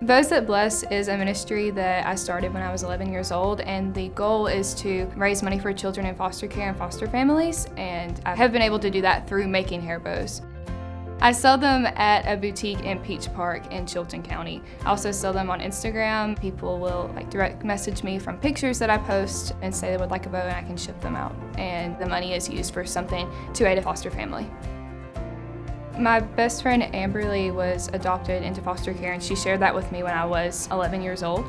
Bows That Bless is a ministry that I started when I was 11 years old and the goal is to raise money for children in foster care and foster families and I have been able to do that through making hair bows. I sell them at a boutique in Peach Park in Chilton County. I also sell them on Instagram. People will like direct message me from pictures that I post and say they would like a bow and I can ship them out. And the money is used for something to aid a foster family. My best friend Amberly was adopted into foster care and she shared that with me when I was 11 years old.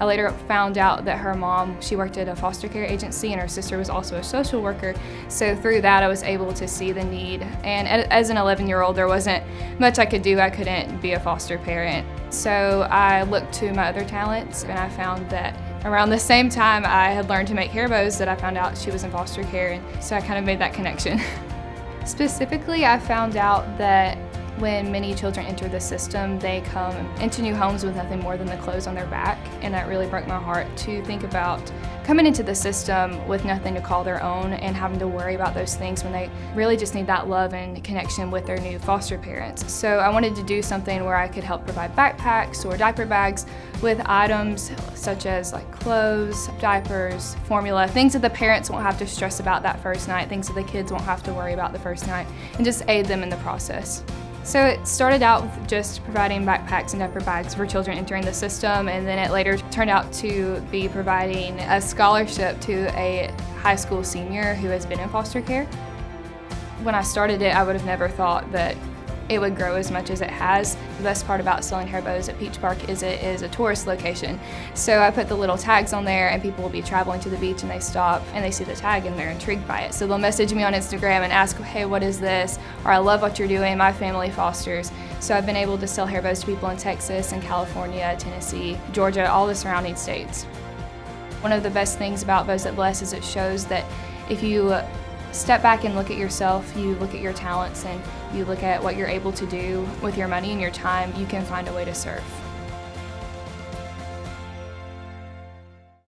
I later found out that her mom, she worked at a foster care agency and her sister was also a social worker. So through that I was able to see the need. And as an 11 year old there wasn't much I could do. I couldn't be a foster parent. So I looked to my other talents and I found that around the same time I had learned to make hair bows that I found out she was in foster care and so I kind of made that connection. Specifically, I found out that when many children enter the system, they come into new homes with nothing more than the clothes on their back, and that really broke my heart to think about coming into the system with nothing to call their own and having to worry about those things when they really just need that love and connection with their new foster parents. So I wanted to do something where I could help provide backpacks or diaper bags with items such as like clothes, diapers, formula, things that the parents won't have to stress about that first night, things that the kids won't have to worry about the first night, and just aid them in the process. So it started out with just providing backpacks and diaper bags for children entering the system and then it later turned out to be providing a scholarship to a high school senior who has been in foster care. When I started it, I would have never thought that it would grow as much as it has. The best part about selling hair bows at Peach Park is it is a tourist location. So I put the little tags on there and people will be traveling to the beach and they stop and they see the tag and they're intrigued by it. So they'll message me on Instagram and ask, hey, what is this? Or I love what you're doing, my family fosters. So I've been able to sell hair bows to people in Texas and California, Tennessee, Georgia, all the surrounding states. One of the best things about Bows That Bless is it shows that if you step back and look at yourself, you look at your talents and you look at what you're able to do with your money and your time, you can find a way to serve.